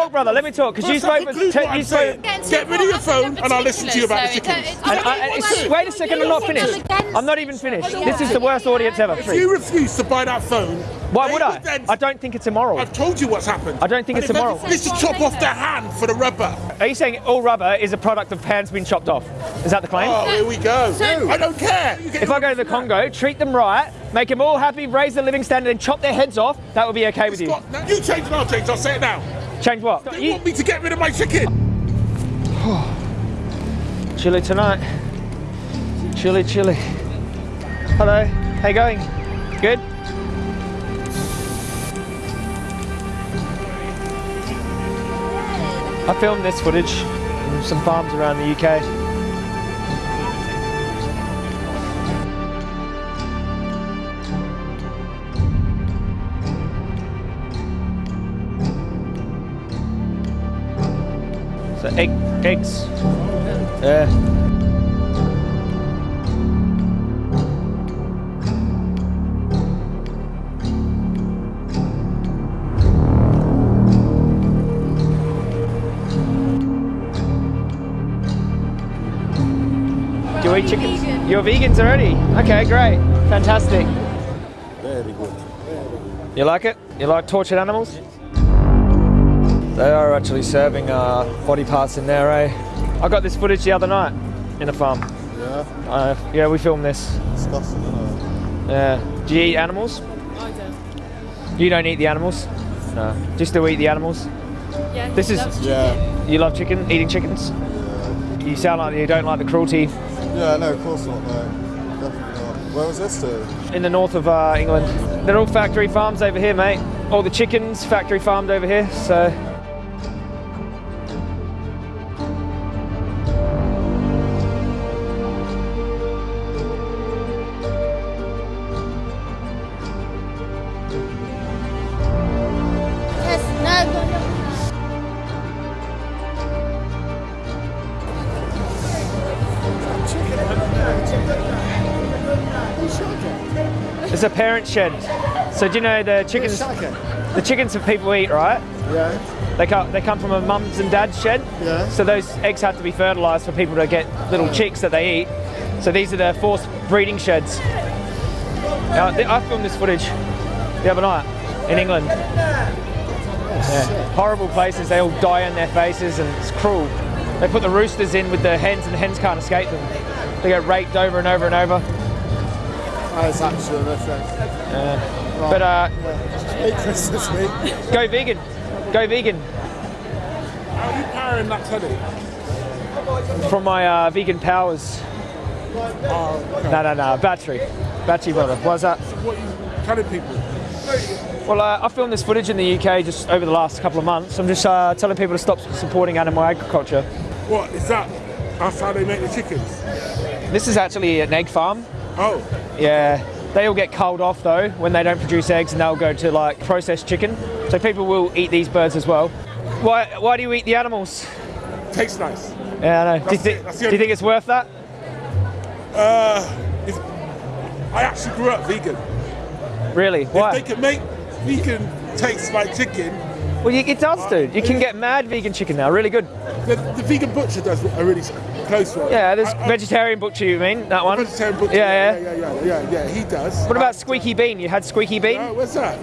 talk, brother. Let me talk, because you First, I spoke. conclude for- what I'm you spoke. Get rid of your phone and I'll listen to you about the chickens. though. And I, it's- wait a second, I'm not finished. I'm not even finished. This is the worst audience ever. If you refuse to buy that phone, Why would I? I don't think it's immoral. I've told you what's happened. I don't think And it's immoral. This is chop off their hand for the rubber. Are you saying all rubber is a product of hands being chopped off? Is that the claim? Oh, here we go. I don't care. If I go to the Congo, treat them right, make them all happy, raise the living standard, and chop their heads off, that would be okay with you. Scott, now you change and I'll change. I'll say it now. Change what? They You- want me to get rid of my chicken. Chilly tonight. Chilly, chilly. Hello. How you going? Good? I filmed this footage from some farms around the UK. Egg, eggs. Yeah. Do you eat chickens? You're vegans already? Okay, great. Fantastic. Very good. You like it? You like tortured animals? They are actually serving uh, body parts in there, eh? I got this footage the other night in a farm. Yeah, Uh, yeah, we filmed this. disgusting, isn't it? Yeah. Do you eat animals? I don't. You don't eat the animals? No. Just to eat the animals? Yeah. This is- that's Yeah, You love chicken? Eating chickens? Yeah. You sound like you don't like the cruelty. yeah, no, of course not, no. Definitely not. Where was this to? In the north of uh, England. They're all factory farms over here, mate. All the chickens factory farmed over here, so. Shed. So do you know the chickens? The chickens that people eat, right? Yeah, They come, they come from a mum's and dad's shed. Yeah. So those eggs have to be fertilised for people to get little chicks that they eat. So these are the forced breeding sheds. Now, I filmed this footage the other night in England. Yeah. Horrible places. They all die on their faces, and it's cruel. They put the roosters in with the hens, and the hens can't escape them. They get raped over and over and over. That is actually horrific. But uh, Hey, Christmas week. go vegan. Go vegan. How are you powering that telly? From my uh, vegan powers. Oh, No, no, no. Battery. Battery, brother. What's that? What are you telling people? Well, uh, I filmed this footage in the UK just over the last couple of months. I'm just uh, telling people to stop supporting animal agriculture. What is that? That's how they make the chickens. This is actually an egg farm. Oh, Yeah. They all get culled off though when they don't produce eggs and they'll go to like processed chicken. So people will eat these birds as well. Why, why do you eat the animals? tastes nice. Yeah, I know. Do you, That's thi- it, that's the do you think it's worth that? Uh, if, I actually grew up vegan. Really? Why? If they can make vegan taste like chicken, Well, you, it does, dude. You can get mad vegan chicken now. Really good. the, the vegan butcher does a really close one. Yeah, there's I- I- vegetarian butcher. You mean that one? vegetarian butcher. Yeah, yeah, yeah, yeah, yeah, yeah, He does. What about Squeaky Bean? You had Squeaky Bean? Oh, what's that?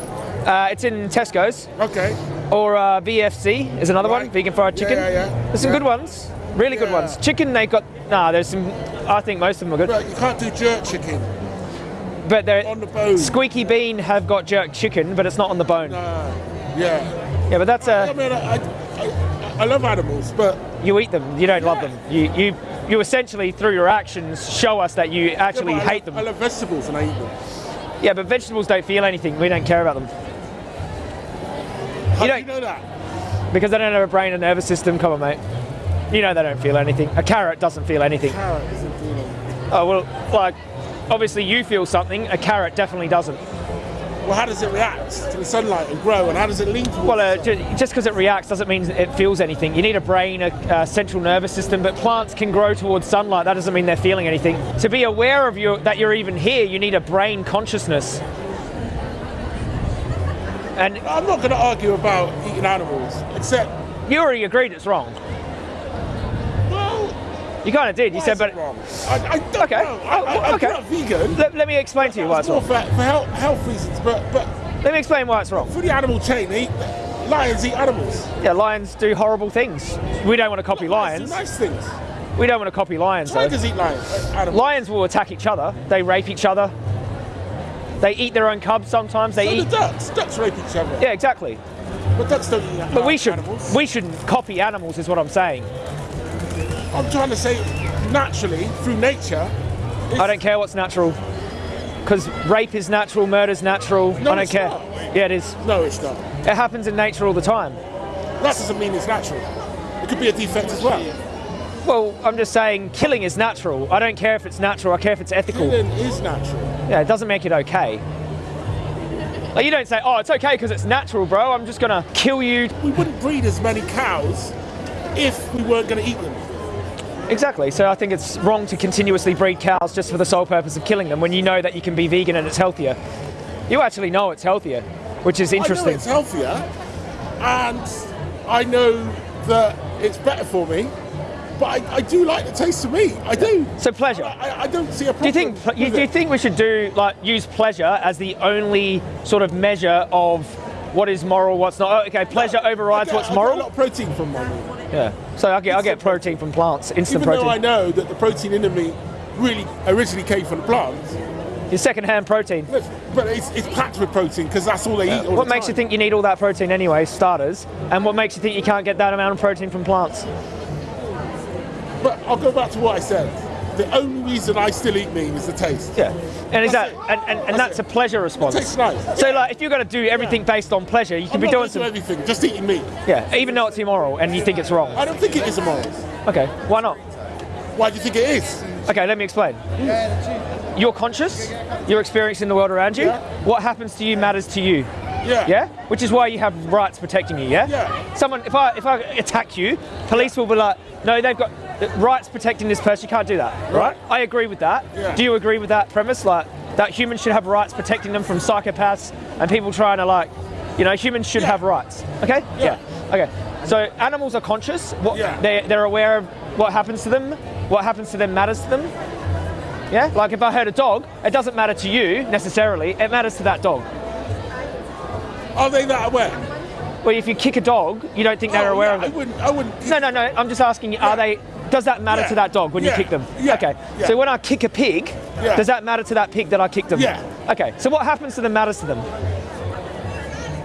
Uh, it's in Tesco's. Okay. Or uh, VFC is another one, Right. vegan fried Yeah, chicken. yeah, yeah. There's some Yeah. good ones, really good ones. Chicken, they got nah. There's some. I think most of them are good, Right, you can't do jerk chicken but they're on the bone. Squeaky Bean have got jerk chicken, but it's not on the bone. Uh, yeah. Yeah, but that's I a mean, I, I, I love animals, but you eat them. You don't love them. You you you essentially through your actions show us that you actually Yeah, hate love, them. I love vegetables and I eat them. Yeah, but vegetables don't feel anything. We don't care about them How You do you know that? because they don't have a brain and nervous system. Come on, mate. You know they don't feel anything. A carrot doesn't feel anything. Carrot isn't feeling. Oh well, like obviously you feel something. A carrot definitely doesn't. Well, how does it react to the sunlight and grow, and how does it lean towards Well, uh, the sun? ju- just because it reacts doesn't mean it feels anything. You need a brain, a, a central nervous system, but plants can grow towards sunlight. That doesn't mean they're feeling anything. To be aware of you that you're even here, you need a brain consciousness. And I'm not going to argue about eating animals, except You already agreed it's wrong. Well, You kind of did. You why said, is but it wrong? I, I don't Okay. know. Oh, I, Oh, I, I'm okay. not vegan. let, let me explain to you why it's It's wrong. for, for health, health reasons, but but Let me explain why it's wrong. for the animal chain, eat, lions eat animals. Yeah, lions do horrible things. We don't want to copy lions. Do nice things. We don't want to copy lions. Though. Tigers eat lions. Animals. Lions will attack each other. They rape each other. They eat their own cubs sometimes. They so eat. the ducks. Ducks rape each other. Yeah, exactly. But ducks don't eat But we should animals. we shouldn't copy animals, is what I'm saying. I'm trying to say, naturally, through nature, I don't care what's natural, because rape is natural, murder's natural. No, I don't care. not. Yeah, it is. no, it's not. It happens in nature all the time. That doesn't mean it's natural. It could be a defect as well. Well, I'm just saying killing is natural. I don't care if it's natural. I care if it's ethical. Killing is natural. Yeah, it doesn't make it okay. Like you don't say, "Oh, it's okay because it's natural, bro. I'm just gonna kill you." We wouldn't breed as many cows if we weren't going to eat them. Exactly. So I think it's wrong to continuously breed cows just for the sole purpose of killing them when you know that you can be vegan and it's healthier. You actually know it's healthier, which is I know interesting. it's healthier, and I know that it's better for me. But I, I do like the taste of meat. I do. So pleasure. I, I don't see a Do you problem. think you, do you think we should do like use pleasure as the only sort of measure of what is moral, what's not? Oh, okay, pleasure overrides get- what's I get a lot moral. of protein from my meat. Yeah. So I get I get protein from plants, instant protein. Even though I know that the protein in the meat really originally came from the plants, Your second-hand protein. but it's, it's packed with protein because that's all they eat. All What the makes you think you need all that protein anyway, starters? And what makes you think you can't get that amount of protein from plants? But I'll go back to what I said. The only reason I still eat meat is the taste. Yeah. And is that That's and, and, and That's that's a pleasure response. tastes nice. So like if you're gonna do everything based on pleasure, you can I'm be not doing some everything, just eating meat. Yeah, even though it's immoral and you think it's wrong. I don't think it is immoral. Okay, why not? Why do you think it is? Okay, let me explain. You're conscious, you're experiencing the world around you. Yeah. What happens to you matters to you. Yeah. Yeah? Which is why you have rights protecting you, yeah? Yeah. Someone if I if I attack you, police will be like, no, they've got rights protecting this person, you can't do that. Right? Right. I agree with that. Yeah. Do you agree with that premise? Like that humans should have rights protecting them from psychopaths and people trying to like you know, humans should Yeah. have rights. Okay? Yeah. Okay. So animals are conscious. What Yeah. they they're aware of what happens to them. What happens to them matters to them. Yeah? Like if I hurt a dog, it doesn't matter to you necessarily, it matters to that dog. Are they that aware? Well, if you kick a dog, you don't think they're Oh, aware yeah, of I it. wouldn't. I wouldn't. No, no, no. I'm just asking you, are they, does that matter Yeah. to that dog when you kick them? Yeah. Okay. Yeah. So when I kick a pig, Yeah. does that matter to that pig that I kicked them? Yeah. Okay. So what happens to them matters to them.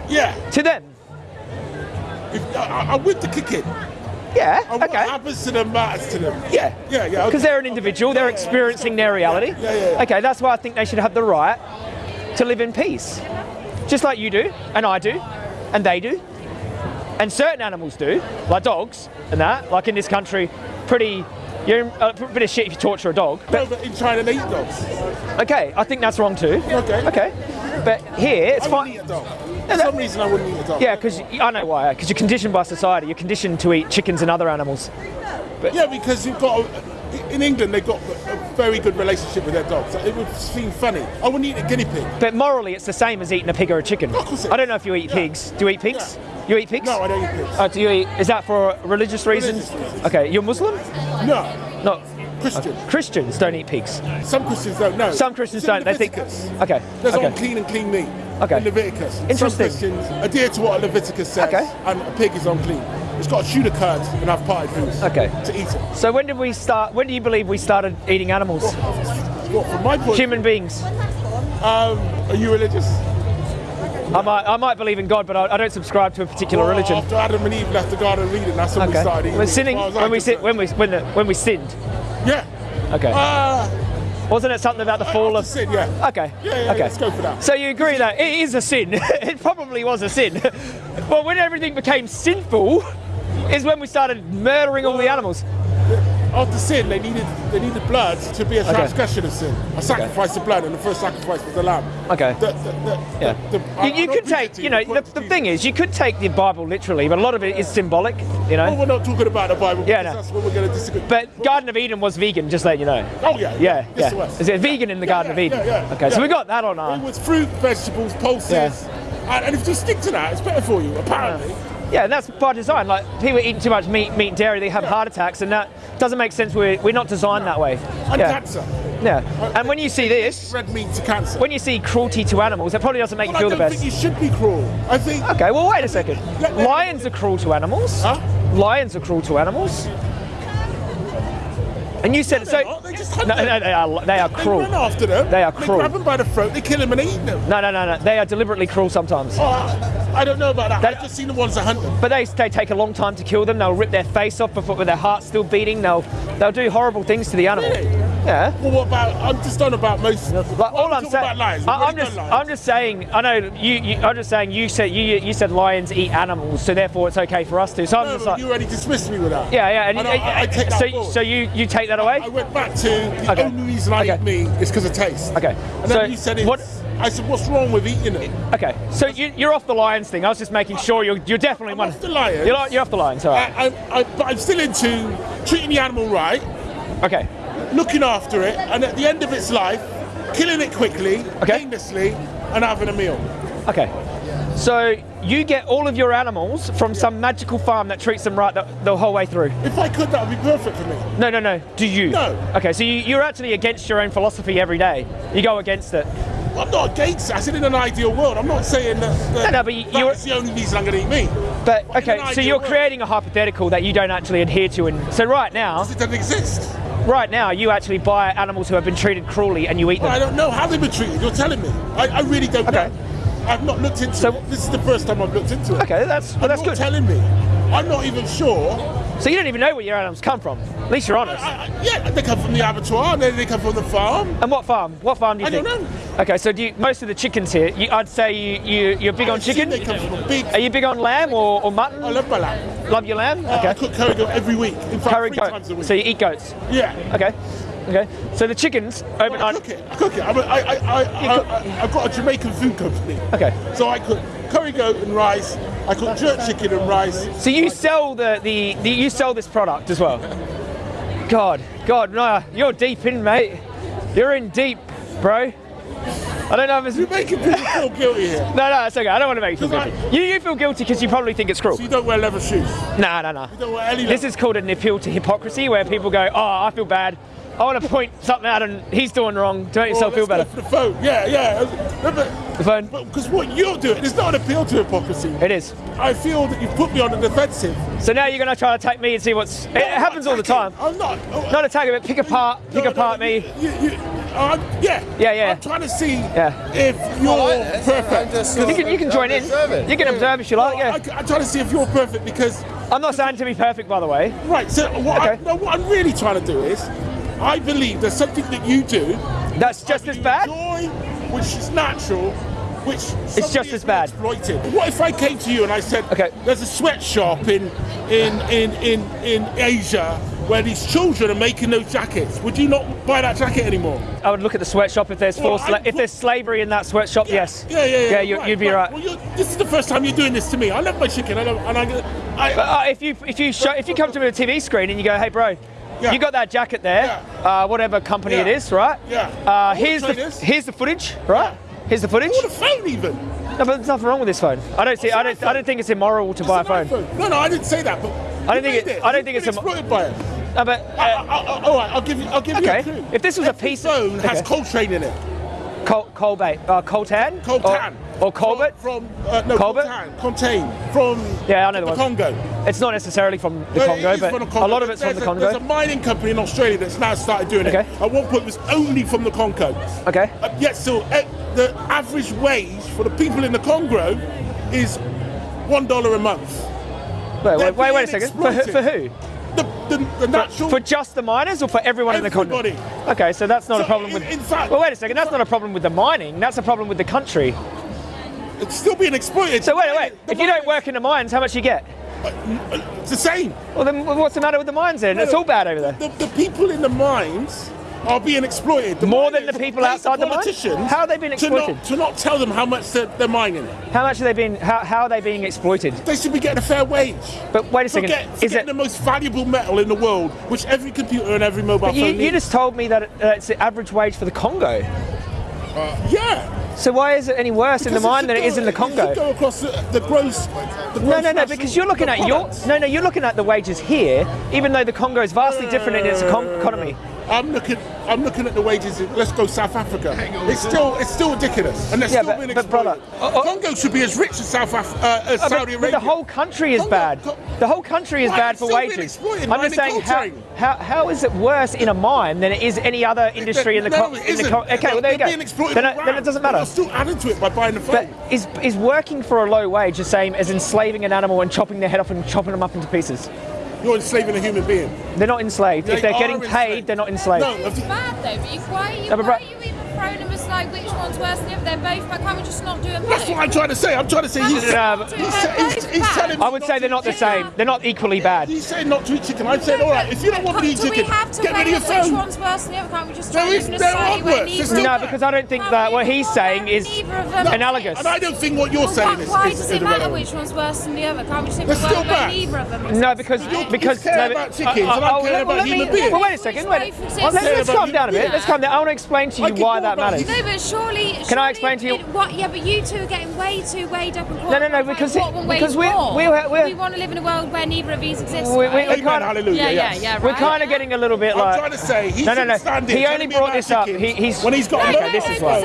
Yeah. To them. If, I, I'm with the kicking. Yeah. And what happens to them matters to them. Yeah. Yeah, yeah, Because okay. they're an individual, they're experiencing their reality. Yeah, yeah, yeah. Okay, that's why I think they should have the right to live in peace. Just like you do, and I do, and they do. And certain animals do, like dogs and that. Like in this country, pretty, you're uh, a bit of shit if you torture a dog. No, but in China they eat dogs. Okay, I think that's wrong too. Okay. Okay. But here, it's I fine. wouldn't eat a dog. For some reason I wouldn't eat a dog. Yeah, because I know why. Because you're conditioned by society. You're conditioned to eat chickens and other animals. Yeah, because you've got a, in England they've got a very good relationship with their dogs. It would seem funny. I wouldn't eat a guinea pig. But morally, it's the same as eating a pig or a chicken. Of course it I don't know if you eat Yeah. pigs. Do you eat pigs? You eat pigs? No, I don't eat pigs. Oh, do you eat? Is that for religious reasons? Religious reasons. Okay, you're Muslim? No, No. Christian. Oh, Christians don't eat pigs. Some Christians don't No. Some Christians don't. They think. Leviticus. Okay. There's okay. unclean and clean meat Okay. in Leviticus. Interesting. Some Christians adhere to what Leviticus says, Okay. and a pig is unclean. It's got to shoot a curd and have potted foods Okay. to eat it. So when did we start? When do you believe we started eating animals? Well, from my point, Human beings. um, are you religious? I might, I might believe in God, but I, I don't subscribe to a particular Well, religion. After Adam and Eve left the Garden of Eden, that's when we started eating. We're sinning when we sin, when we when, the, when we sinned. Yeah. Okay. Uh, Wasn't it something about the fall of? sin, yeah. Okay. Yeah, yeah, okay. let's go for that. So you agree that it is a sin? it probably was a sin. but when everything became sinful, is when we started murdering all the animals. After sin, they needed they needed blood to be a Okay. transgression of sin. A sacrifice of blood, and the first sacrifice was the lamb. Okay. The, the, the, Yeah. the- the- you you could take, you know, the the, point the is- thing is, you could take the Bible literally, but a lot of it is symbolic, you Well, know. we're not talking about the Bible. Yeah, no. That's what we're going to disagree. But Garden of Eden was vegan, just letting you know. oh yeah, Yeah, Yes, yeah. Is it vegan in the Yeah, Garden yeah, of Eden? yeah, yeah, okay, so yeah. we got that on our. It was fruit, vegetables, pulses, Yeah. and, and if you stick to that, it's better for you. Apparently, Yeah, and that's by design. Like people eating too much meat, meat and dairy, they have heart attacks, and that doesn't make sense. We're, we're not designed that way. And yeah. cancer. Yeah. And when you see this, Red meat to cancer. when you see cruelty to animals, it probably doesn't make Well, you I feel don't the best. think you should be cruel. I think. Okay, well, wait a second. Lions are cruel to animals. Huh? Lions are cruel to animals. And you said No, so. They just no, no, they are. They are They cruel. run after them. They are They grab them by the throat. They kill them and eat them. No, no, no, no. They are deliberately cruel sometimes. Oh, I- I don't know about that. That- I've just seen the ones that hunt them. But they, they take a long time to kill them. They'll rip their face off before with their heart still beating. They'll they'll do horrible things to the animal. Really? Yeah. Well, what about? I'm just on about most. Like, all I'm saying. I, am just. I'm just saying. I know you, you. I'm just saying. You said you, you said lions eat animals, so therefore it's okay for us to. So I'm just like, you already dismissed me with that. yeah, yeah. And, I, I, I that so, forward. so you, you take that away? I went back to the Okay. only reason I Okay. eat meat is because of taste. Okay. And So then you said it's, what- I said, what's wrong with eating it? Okay. So you, you're off the lions thing. I was just making sure you're, you're definitely I'm one. off the lions. You're, you're off the lions. All I, right. I, I, but I'm still into treating the animal right, Okay. Looking after it, and at the end of its life, killing it quickly, Okay. painlessly, and having a meal. Okay. So you get all of your animals from some magical farm that treats them right the, the whole way through. If I could, that would be perfect for me. No, no, no. Do you? No. Okay, so you, you're actually against your own philosophy every day. You go against it. I'm not against it. I said in an ideal world. I'm not saying that, that No, no, but you- you're- that's the only reason I'm going to eat meat. But But okay, so you're world. creating a hypothetical that you don't actually adhere to, and so right now, It doesn't exist. Right now, you actually buy animals who have been treated cruelly and you eat Well, I don't know how they've been treated. You're telling me. I, I really don't Okay. know. I've not looked into So- it. This is the first time I've looked into it. Okay, that's well, that's you're good. telling me. I'm not even sure. So you don't even know where your animals come from. At least you're honest. I, I, yeah, they come from the abattoir, and then they come from the farm. And what farm? What farm do you I don't know. Okay, so do you, most of the chickens here, you, I'd say you, you you're big I on chicken. They come from a big. Are you big on lamb or, or mutton? I love my lamb. Love your lamb? Uh, I cook curry goat every week. In fact, Curry three goat. times a week. So you eat goats. yeah. Okay. Okay. So the chickens I cook it. I cook it. I, I, I, I, I, I've got a Jamaican food company. Okay. So I cook curry goat and rice. I cook jerk chicken and rice. So you sell the, the, the you sell this product as well. God, God, no, you're deep in, mate. You're in deep, bro. I don't know if it's You're making people feel guilty here. no, no, it's okay. I don't want to make you feel guilty. You, you feel guilty because you probably think it's cruel. So you don't wear leather shoes. No, no, no. You don't wear any This is called an appeal to hypocrisy, where people go, "Oh, I feel bad. I want to point something out, and he's doing wrong to make yourself feel better." For the phone. Yeah, yeah. But- The phone. Because what you're doing is not an appeal to hypocrisy. It is. I feel that you've put me on the defensive. So now you're going to try to attack me and see what's. It happens all the time. I'm not. oh, Not attack it, but pick apart, pick no, apart no, me. You, you, uh, yeah. Yeah, yeah. I'm trying to see Yeah. if you're perfect. You can, you can join in. You can observe if you like. I, Yeah. I'm trying to see if you're perfect because I'm not saying to be perfect, by the way. right. So what, I, no, what I'm really trying to do is, I believe there's something that you do That's just as bad. enjoy, which is natural, which it's just as bad. Exploited. What if I came to you and I said, Okay. there's a sweatshop in in in in in Asia where these children are making those jackets? Would you not buy that jacket anymore? I would look at the sweatshop if there's Well, forced, I- if there's slavery in that sweatshop. Yes. Yeah, yeah, yeah. Yeah, you, you'd be right. Well, you're, this is the first time you're doing this to me. I love my chicken. I love, and I, I, But, uh, if you if you show, if you come to me with a TV screen and you go, hey bro, Yeah. you got that jacket there, uh, whatever company it Yeah. is, right? Yeah. Uh, here's the here's the footage, right? Here's the footage. Or the phone even. No, but there's nothing wrong with this phone. I don't see. I don't. I don't think it's immoral to buy a It's phone. iPhone. No, no, I didn't say that. But I don't think made it- I don't think it's a- exploited by it. No, but I, uh, I, I, all right, I'll give you. I'll give Okay. you a clue. If this was a piece- phone has okay. Coltrane in it. Col- Colbait, uh, Coltan, Coltan. or, or Colbert. From, from uh, no, Colbert? Coltan. Contain. From Yeah, I know the the one. Congo. It's not necessarily from the No, Congo, but the Congo. a lot of it's there's from the a, Congo. There's a mining company in Australia that's now started doing Okay. it. At one point, it was only from the Congo. Okay. Uh, yet still, eh, the average wage for the people in the Congo is one dollar a month. Wait, they're wait, wait, wait a second. For, for who? The, the, the natural. For just the miners or for everyone in the? Everybody. Okay, so that's not a problem in- with. in fact- well, wait a second. That's not a problem with the mining. That's a problem with the country. it's still being exploited. So wait, wait. The If you don't work in the mines, how much you get? Uh, uh, it's the same. Well, then what's the matter with the mines then? It's all bad over there. The, the people in the mines are being exploited. The More than the people outside the mine? How are they being exploited? To not, to not tell them how much they're, they're, mining. How much are they being, how, how are they being exploited? They should be getting a fair wage. But wait a second. Forget, is it the most valuable metal in the world, which every computer and every mobile but phone you, needs. you just told me that uh, it's the average wage for the Congo. Uh, yeah. So why is it any worse because in the mine than go, it is in the Congo? go across the, the, gross, the, gross, No, no, no. Because you're looking at products. your. No, no. You're looking at the wages here, even though the Congo is vastly different in its economy. I'm looking. I'm looking at the wages. In, let's go South Africa. It's still it's still ridiculous, and that's yeah, still but, being exploited. But brother, uh, uh, Congo should be as rich as South Af- uh, as Saudi Arabia. the whole country is Congo, bad. Co the whole country is right, bad for wages. I'm just saying, how, how, how is it worse in a mine than it is any other industry in the, in the okay, well there you go. Being exploited then, it, then it doesn't matter. I'm still adding to it by buying the farm. But is is working for a low wage the same as enslaving an animal and chopping their head off and chopping them up into pieces? you're enslaving a human being. They're not enslaved. They if they're getting enslaved. paid, they're not enslaved. No, it's though. Why are you, no, why are you like which one's worse than. They're both. Can't we just not do? That's what I'm trying to say. I'm trying to say he's, um, he's, he's, he's telling I would say they're not the same. They're not equally bad. He's saying not to eat chicken. I said, all right, if you don't want to eat chicken, get rid of your phone. Which one's worse than the other? Can't we just try there is, worse. No, because I don't think that what he's saying is analogous. And I don't think what you're saying is. Why does it matter which one's worse than the other? Can't we just think still bad. Of them? No, because because care about chickens. I uh, uh, care oh, about human beings. Wait a second. Let's calm down a bit. Let's calm down. I want to explain to you why that manners. No, but surely. Can surely I explain to you? It, what, yeah, but you two are getting way too weighed up. No, no, no, because it, because we we we want to live in a world where neither of these exist. We, we, right? Amen, kind of, hallelujah. Yeah, yes. yeah, yeah. Right? We're kind of getting a little bit like. I'm trying to say he's no, no, no. He only brought this up. He, he's when he's got. No, no, this is why.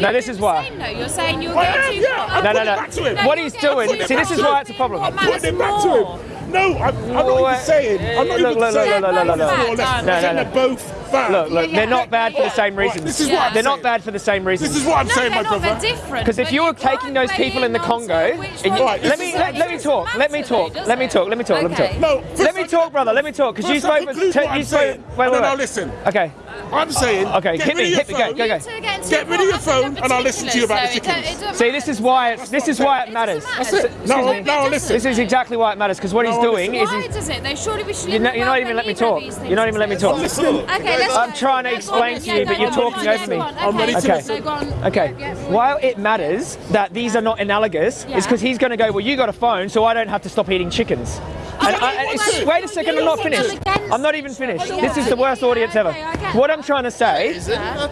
No, this is why. No, you're saying you're getting too. No, no, no. What he's doing. See, this is why it's a problem. I'm putting it back to him. No, I'm, I'm not even saying. I'm not even saying. Look, look, look, look, look, look, look, look, look, look, look, look, look, look, look, look, look, bad. Look, look, yeah, they're not bad for the same reasons. This is what they're not bad for the same reasons. This is what I'm saying, my brother. They're different. Because if you were taking those people in the Congo, let me let, let me talk. Let me talk. Let me talk. Let me talk. Let me talk. No, let me talk, brother. Let me talk. Because you spoke. You spoke. Wait, wait, wait. Now listen. Okay. I'm saying. Uh, okay, get hit rid me, of your hit phone. me, go, go, go. Get rid of your phone, and I'll listen to you about so chickens. It See, this is why it, this is why it matters. That's it. No, no, listen. This is exactly why it matters because what no, he's doing is. Why does it? Surely we should. You're not, you're not even let me talk. You're not even let me talk. Okay, I'm trying to explain to you, but you're talking over me. I'm ready to listen. Okay. While it matters that these are not analogous, it's because he's going to go. Well, you got a phone, so I don't have to stop eating chickens. And, I, and, wait a second, I'm not finished. I'm not even finished. This is the worst audience ever. What I'm trying to say... Is.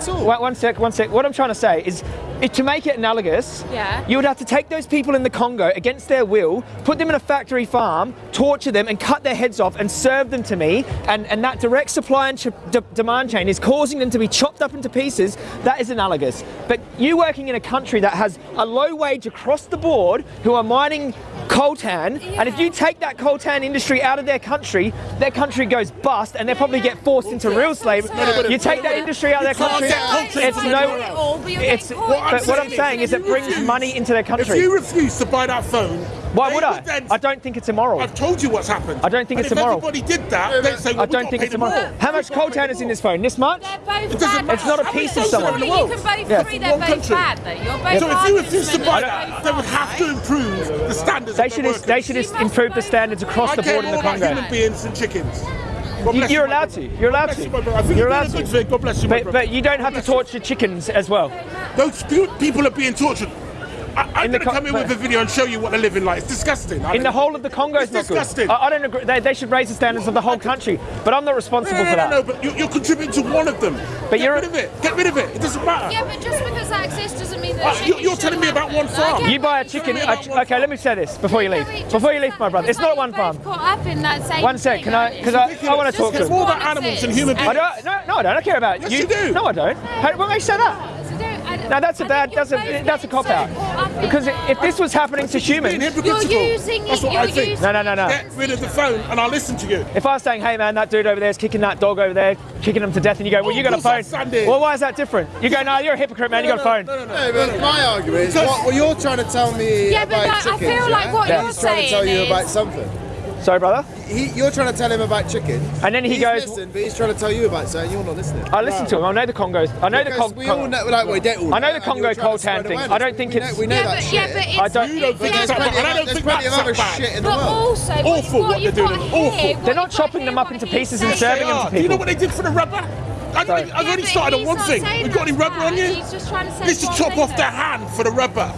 One sec, one sec. What I'm trying to say is it, to make it analogous, yeah. you would have to take those people in the Congo against their will, put them in a factory farm, torture them and cut their heads off and serve them to me. And, and that direct supply and demand chain is causing them to be chopped up into pieces. That is analogous. But you working in a country that has a low wage across the board, who are mining coltan, yeah. and if you take that coltan industry out of their country, their country goes bust, and they probably get forced into real slavery. You take that industry out of their country, it's no. It's, what I'm saying is it brings money into their country. If you refuse to buy that phone why would I? Would I don't think it's immoral. I've told you what's happened. I don't think and it's if immoral. If everybody did that, they'd say, well, I don't think it's immoral. How much coltan is in this phone? This much? They're both it bad. It's not a piece of someone. You can both yeah. three, they're both country. bad, though. You're both So if you refuse to buy that, they would have to improve the standards They should, they should improve the standards across the board in the Congo. human beings and chickens. You, you're allowed to. You're allowed to. You're allowed to. God bless you, but, but you don't have to torture chickens as well. Those people are being tortured. I, am going to come in with a video and show you what they're living like. It's disgusting. I in the whole of the Congo, it's, it's disgusting. I, I, don't agree. They, they, should raise the standards well, of the whole country, but I'm not responsible no, no, for that. No, no, but you, you're contributing to one of them. But Get you're... rid of it. Get rid of it. It doesn't matter. Yeah, but just because that exists doesn't mean that. Uh, you, are telling me about one farm. You buy a chicken. A, okay, farm. let me say this before you leave. Before you leave, my brother. It's not one farm. Up in that same one sec. Can I? Because I, want to talk to. you. more about animals and human beings. No, I don't care about you. Yes, you do. No, I don't. What makes you say that? Now that's a bad, that's a, that's a cop out. Because if this was happening to humans. You're using that's what I think. No, no, no, no. Get rid of the phone and I'll listen to you. If I was saying, hey man, that dude over there is kicking that dog over there, kicking him to death, and you go, well, you got a oh, phone. Well, why is that different? You go, no, you're a hypocrite, man, you got a phone. No, no, no. but my argument is what you're trying to tell me about chickens. Yeah, but I feel like what you're saying. He's trying to tell you about something. Sorry, brother? He, you're trying to tell him about chicken. And then he he's goes... Listen, but he's trying to tell you about So you're not listening. I listen no. to him, I know the Congo's... I know because the Congo... We all know, like, we don't all I know the Congo cold hand thing, I don't think we it's... Know, we know yeah, that but, yeah, but it's. I don't, yeah, think it's... Plenty, I don't think that's other bad. but also... Awful what, what they're doing, awful. They're not chopping them up into pieces and serving them to people. Do you know what they did for the rubber? I've, only I've yeah, already started on one thing. You got any rubber bad. on you? He's just trying to say Let's just chop off the hand for the rubber.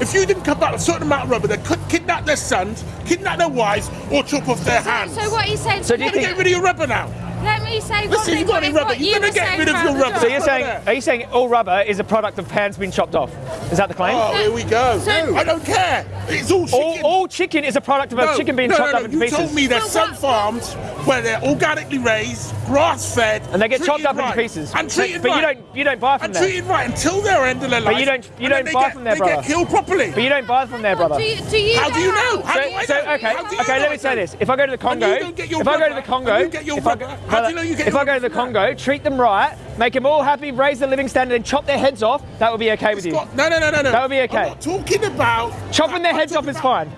If you didn't cut back a certain amount of rubber, they could kidnap their sons, kidnap their wives, or chop off their hands. So what he's saying? So do you You're gonna think- get rid of your rubber now. Let me say one Listen, thing. you got what any it- rubber? what You're you gonna get rid of your rubber. dog. So you're saying, are you saying all rubber is a product of hands being chopped off? Is that the claim? Oh, here we go. So- I don't care. It's all all, chicken. all chicken is a product of a chicken being no, chopped no, up no. into You pieces. told me there's So some what- farms where they're organically raised, grass fed, and they get chopped up right, into pieces. and treated but you right. don't you don't buy from and there. treated right until their end of their life. But you don't- you don't buy get, from there, they brother. get killed properly. But you don't buy from there, brother. Do you, do you How do you know? How So, do I so know? okay, do you okay. know Let me say this: if I go to the Congo, you don't get your if I go to the Congo, and you get your if I, rubber, how do you know you get if your I go to the Congo, treat them right, make them all happy, raise the living standard, and chop their heads off, that would be okay with you. No, no, no, no, no. That would be okay. Talking about Chopping their heads off is fine.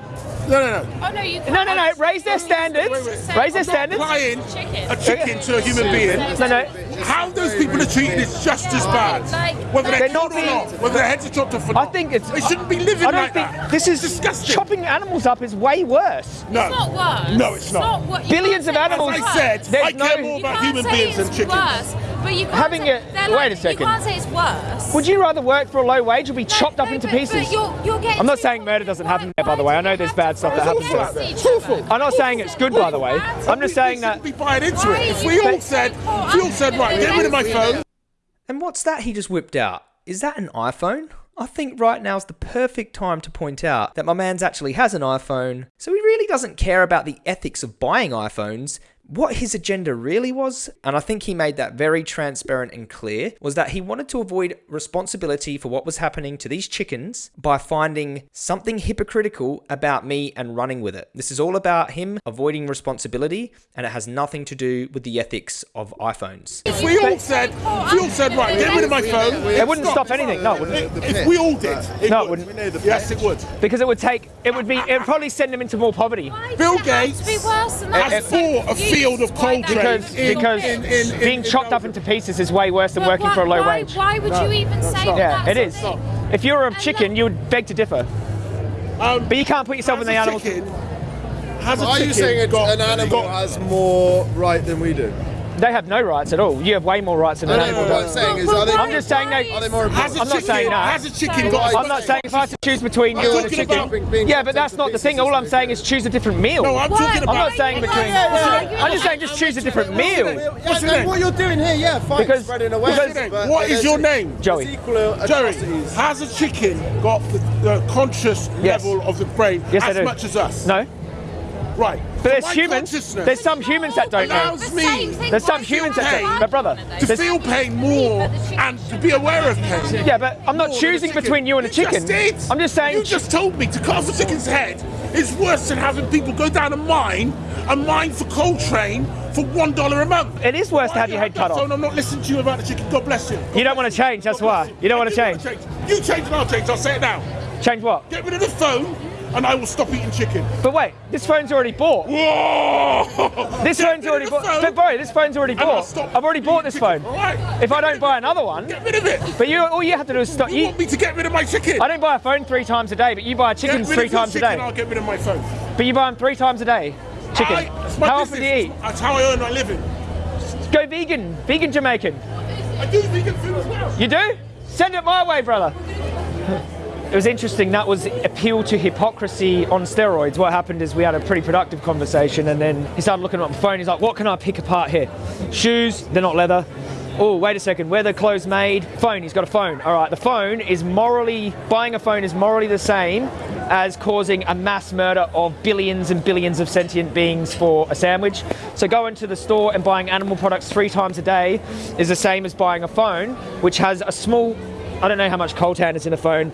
No, no, no. Oh no, you can't. No, no, no. Raise their oh, standards. Wait, wait. Raise their standards. applying a chicken to a human being. No, no. How those people are treated is just as bad. Whether they're, They're not killed or not, whether their heads are chopped off or I think it's. They shouldn't be living I don't like think that. this is disgusting. chopping animals up is way worse. No. It's not worse. No, it's not. what, you Billions of animals- As I said, There's I care no- more about human beings than chickens. Worse, but you can't Having say, it- they're wait like- a second. You can't say it's worse. Would you rather work for a low wage or be chopped up into but- pieces? But you're, you're I'm not saying murder doesn't why- happen there, by the way. I know there's have bad stuff that happens against there. each It's awful. other? I'm not saying it's good, by the way. I'm just saying that. We shouldn't be buying into it. If we all said, if we all said, right, get rid of my phone. And what's that he just whipped out? Is that an iPhone? I think right now is the perfect time to point out that my man's actually has an iPhone, so he really doesn't care about the ethics of buying iPhones. What his agenda really was, and I think he made that very transparent and clear, was that he wanted to avoid responsibility for what was happening to these chickens by finding something hypocritical about me and running with it. This is all about him avoiding responsibility, and it has nothing to do with the ethics of iPhones. If we all said, if we all said, right, get rid of my phone. It wouldn't stop anything. No, it wouldn't. If we all did, it No, it would. wouldn't. Yes, it would. Because it would take. It would be. It would probably send them into more poverty. Bill Gates to be worse than that? has bought a field of coal Why Because in- because in- in- in- being in chopped up into pieces is way worse than But working why- for a low why, wage. Why would you even say that? Yeah, it that's is. If you were a And chicken, you would beg to differ. Um, But you can't put yourself in the a animals. chicken- Has a Are chicken you saying it's, got, an animal got- has more right than we do? They have no rights at all. You have way more rights than an No, no, animal no, what I'm does. saying is, are they, I'm just saying they- are they more important? a I'm not saying that. Has a chicken got? I'm not saying if I had to choose between you and a chicken. Yeah, but that's not the thing. All I'm saying is choose a different meal. No, I'm talking about. I'm not saying between. I'm just saying just choose a different meal. What's your name? what you're doing here, yeah, fine, Because- spreading because- awareness. What is your name? there's Joey. equal Jerry, atrocities. has a chicken got the, the conscious level of the brain as much as us? No, Right. But there's humans. There's some humans that don't know. The me There's some why do you humans that don't. But brother, to there's- feel pain more and to be aware of pain. yeah, but I'm not choosing between you and a chicken. Just did. I'm just saying. You just told me to cut off a chicken's head is worse than having people go down a mine, a mine for Coltrane, for one dollar a month. It is worse to have do your head cut off. I'm not listening to you about the chicken. God bless you. You don't want to change. That's why. You don't want to I change. You change and I'll change. I'll say it now. Change what? Get rid of the phone and I will stop eating chicken. But wait, this phone's already bought. Whoa! This Get phone's already bought. phone But bro, this phone's already bought. I've already bought this chicken. phone. Right. If I don't buy another one, Get rid of it. but you, all you have to do is stop. You You, want me to get rid of my chicken? I don't buy a phone three times a day, but you buy Get chickens three times a chicken, day. I'll get rid of my phone. But you buy them three times a day. Chicken. I, How often do you eat? That's how I earn my living. Go vegan. Vegan Jamaican. I do vegan food as well. You do? Send it my way, brother. It was interesting. That was appeal to hypocrisy on steroids. What happened is we had a pretty productive conversation, and then he started looking at my phone. He's like, "What can I pick apart here? Shoes? They're not leather. Oh, wait a second. Where the clothes made? Phone. He's got a phone. All right. The phone is morally buying a phone is morally the same as causing a mass murder of billions and billions of sentient beings for a sandwich. So going to the store and buying animal products three times a day is the same as buying a phone, which has a small I don't know how much coltan is in a phone.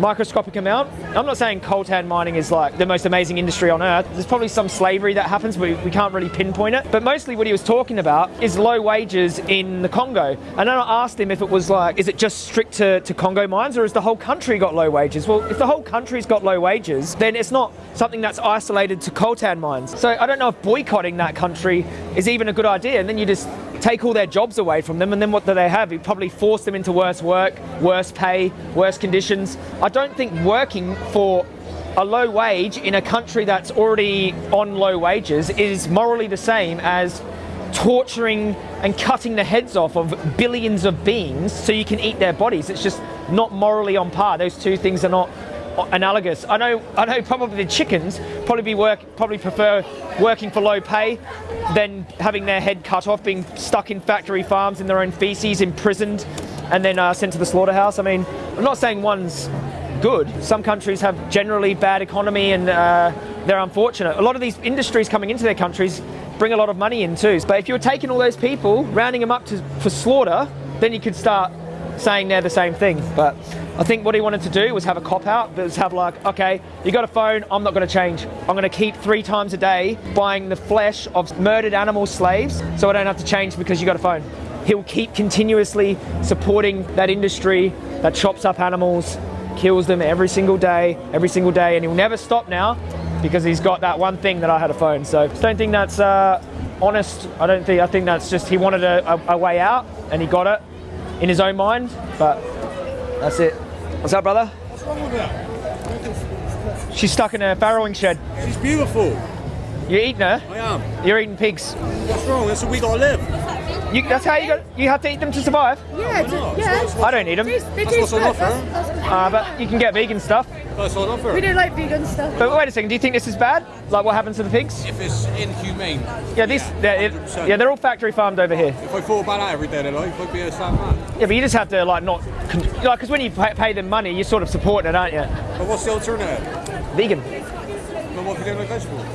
Microscopic amount. I'm not saying coltan mining is like the most amazing industry on earth. There's probably some slavery that happens, but we, can't really pinpoint it. But mostly what he was talking about is low wages in the Congo. And then I asked him if it was like, is it just strict to, to Congo mines or has the whole country got low wages? Well, if the whole country's got low wages, then it's not something that's isolated to coltan mines. So I don't know if boycotting that country is even a good idea. And then you just take all their jobs away from them, and then what do they have? You probably force them into worse work, worse pay, worse conditions. I don't think working for a low wage in a country that's already on low wages is morally the same as torturing and cutting the heads off of billions of beings so you can eat their bodies. It's just not morally on par. Those two things are not analogous. I know, I know. Probably the chickens probably be work, probably prefer working for low pay than having their head cut off, being stuck in factory farms in their own feces, imprisoned, and then uh, sent to the slaughterhouse. I mean, I'm not saying one's good. Some countries have generally bad economy and uh, they're unfortunate. A lot of these industries coming into their countries bring a lot of money in too. But if you're taking all those people, rounding them up to, for slaughter, then you could start saying they're the same thing. But I think what he wanted to do was have a cop out, was have like, okay, you got a phone, I'm not going to change. I'm going to keep three times a day buying the flesh of murdered animal slaves so I don't have to change because you got a phone. He'll keep continuously supporting that industry that chops up animals, kills them every single day, every single day, and he'll never stop now because he's got that one thing that I had a phone. So I don't think that's uh, honest. I don't think. I think that's just he wanted a, a, a way out and he got it in his own mind. But that's it. What's up, brother? What's wrong with her? She's stuck in a farrowing shed. She's beautiful. You're eating her. I am. You're eating pigs. What's wrong? That's what we gotta live. You, that's how you got. You have to eat them to survive. Yeah, not? d- yeah. I don't eat them, They, they That's what's on offer. That's, that's, uh, but you can get vegan stuff. That's on offer. we don't like vegan stuff. But wait a second. Do you think this is bad? Like what happens to the pigs? If it's inhumane. Yeah, these. they're, it- yeah, they're all factory farmed over here. If I thought about that every day of their life, I'd be a sad man. Yeah, but you just have to like not, like, because when you pay, pay them money, you're sort of supporting it, aren't you? But what's the alternative? Vegan. But what if you don't like vegetables?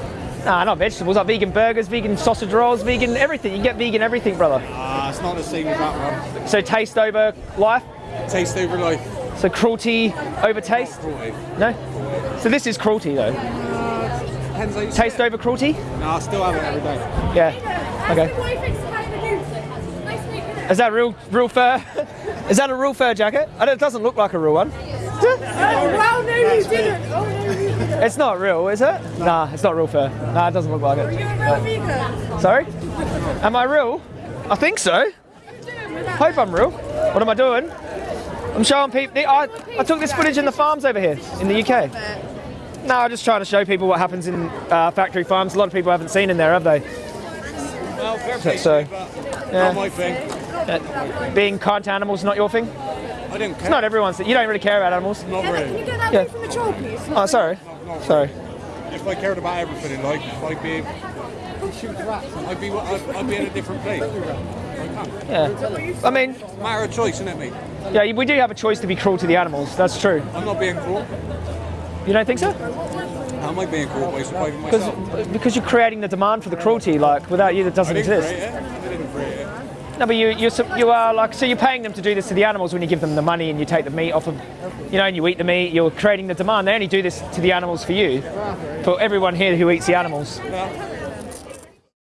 Nah, not vegetables. Like vegan burgers, vegan sausage rolls, vegan everything. You can get vegan everything, brother. Ah, it's not the same as that one. So taste over life. Taste over life. So cruelty over taste. Cruelty. No. So this is cruelty though. Depends how you Taste over cruelty. Nah, I still have it every day. Yeah. Okay. him what he thinks about the news. Nice to meet you. Is that real, real fur? is that a real fur jacket? It doesn't look like a real one. Oh, wow, no, you didn't. Oh, no, you didn't. It's not real, is it? Nah, it's not real fur. Nah, it doesn't look like You're it. a real vegan. Sorry? Am I real? I think so. Hope I'm real. What am I doing? I'm showing people. I, I took this footage in the farms over here in the UK. No, I'm just trying to show people what happens in uh, factory farms. A lot of people haven't seen in there, have they? Well, fair play So- to you, but yeah. not my thing. Uh, being kind to animals is not your thing. I didn't care. It's not everyone's. You don't really care about animals. Not Can really. you get that Yeah. yeah. from the troll, please? Oh, sorry. Sorry. If I cared about everything in life, I'd be. I'd be. I'd, I'd be in a different place. I. Yeah. I mean, Matter of choice, isn't it, mate? yeah, we do have a choice to be cruel to the animals. That's true. I'm not being cruel. You don't think so? How am I being cruel by surviving Because myself? because you're creating the demand for the cruelty. Like without you, that doesn't didn't exist. create it. I didn't create it. No, but you you you are like so you're paying them to do this to the animals when you give them the money and you take the meat off of, you know, and you eat the meat. You're creating the demand. They only do this to the animals for you, for everyone here who eats the animals.